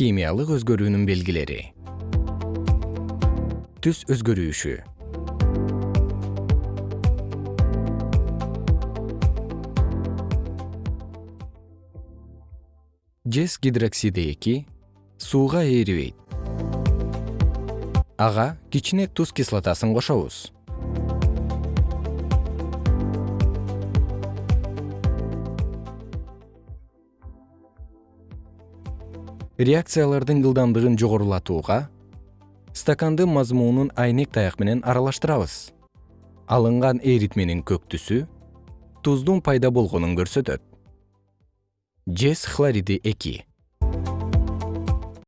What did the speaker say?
химиялык өзгөрүүнүн белгилери. Түс өзгөрүшү жез гидроксиди эки сууга ээрибейт ага кичине туз кислотасын кошобуз реакциялардын ылдамдыгын жогорулатууга стаканды мазмуунун айнек таяк менен аралаштырабыз. Алынган эритменин көк түсү туздун пайда болгонун көрсөтөт. Жез хлориди эки